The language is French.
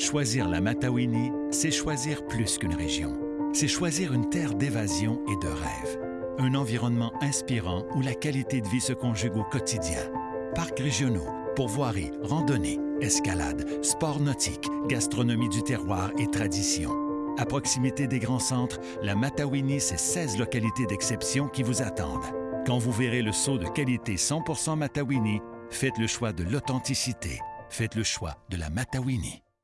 Choisir la Matawini, c'est choisir plus qu'une région. C'est choisir une terre d'évasion et de rêve. Un environnement inspirant où la qualité de vie se conjugue au quotidien. Parcs régionaux, pourvoiries, randonnées, escalade, sports nautiques, gastronomie du terroir et tradition. À proximité des grands centres, la Matawini, c'est 16 localités d'exception qui vous attendent. Quand vous verrez le saut de qualité 100% Matawini, faites le choix de l'authenticité. Faites le choix de la Matawini.